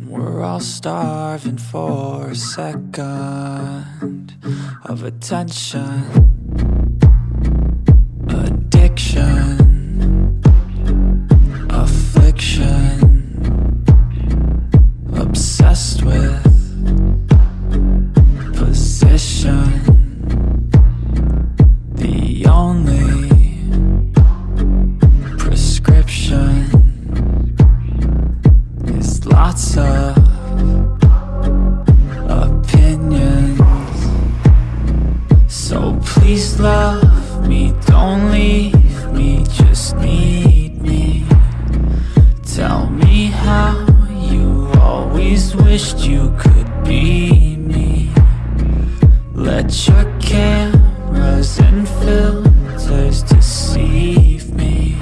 And we're all starving for a second of attention, addiction, affliction, obsessed with position. Please love me, don't leave me, just need me. Tell me how you always wished you could be me. Let your cameras and filters deceive me.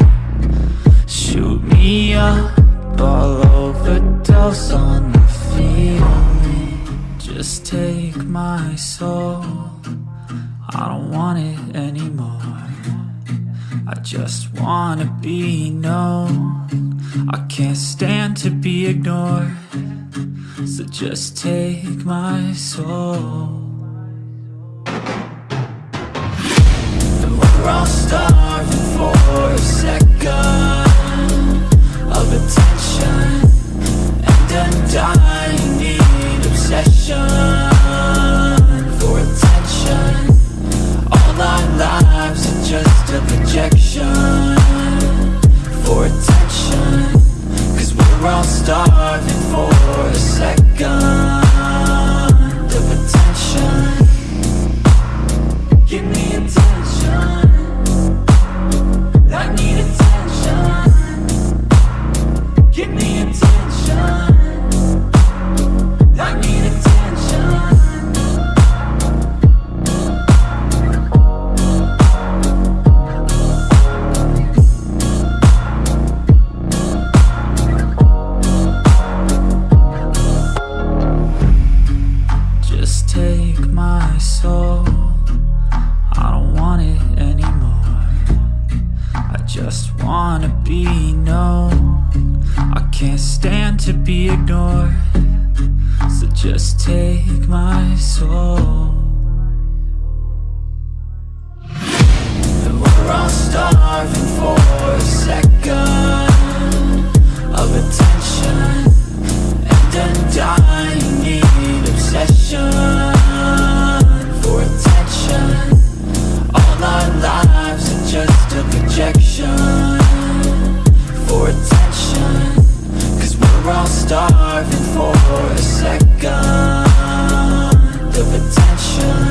Shoot me up, all overdose on the feeling. Just take my soul, I don't want it anymore. I just wanna be known. I can't stand to be ignored. So just take my soul. And we're all starving for a second of attention my soul. I don't want it anymore. I just wanna be known. I can't stand to be ignored. So just take my soul. And we're all starving for starving for a second of attention.